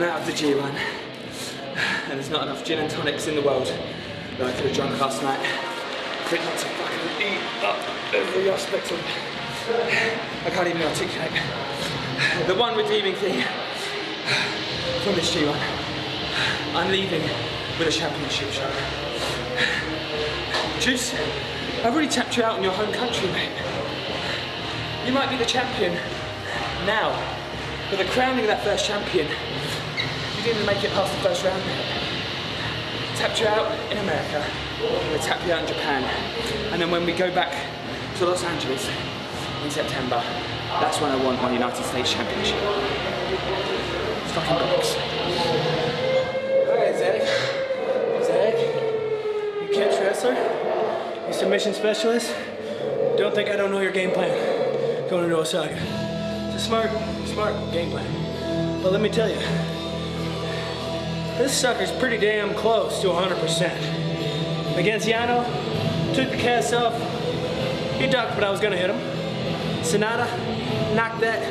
Out of the G1. And there's not enough gin and tonics in the world that I could have drunk last night. Fit not to fucking eat up every aspect of I can't even articulate. The one redeeming thing from this G1, I'm leaving with a championship shot. Juice, I've already tapped you out in your home country, mate. You might be the champion now, but the crowning of that first champion, you didn't make it past the first round. Tapped you out in America, we'll tap you out in Japan, and then when we go back to Los Angeles in September, that's when I want my United States Championship. It's fucking box. Alright, Zack. Zack, you catch wrestler? You submission specialist? Don't think I don't know your game plan. Going into Osaka. It's a smart, smart game plan. But let me tell you, this sucker's pretty damn close to 100%. Against Yano, took the cast off. He ducked, but I was gonna hit him. Sonata knocked that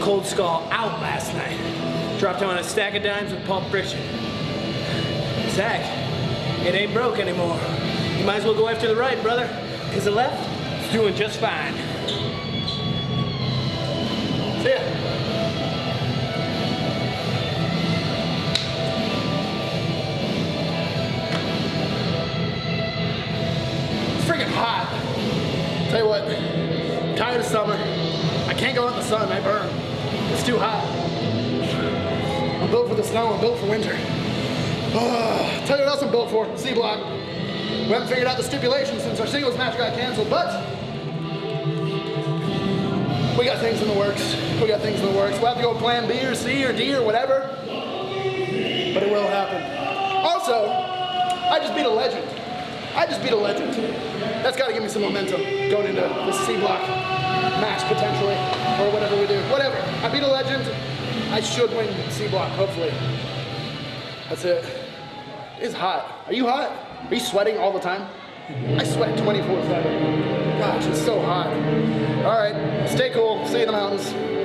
cold skull out last night. Dropped him on a stack of dimes with Pulp Friction. Zack, it ain't broke anymore. You might as well go after the right, brother, because the left is doing just fine. See ya. Hot. Tell you what, I'm tired of summer. I can't go out in the sun, I burn. It's too hot. I'm built for the snow, I'm built for winter. Oh, tell you what else I'm built for, C-Block. We haven't figured out the stipulations since our singles match got canceled, but we got things in the works. We got things in the works. We'll have to go plan B or C or D or whatever, I just beat a legend. That's got to give me some momentum going into this C block match potentially, or whatever we do. Whatever. I beat a legend. I should win C block, hopefully. That's it. It's hot. Are you hot? Are you sweating all the time? I sweat 24 7. Gosh, it's so hot. All right, stay cool. See you in the mountains.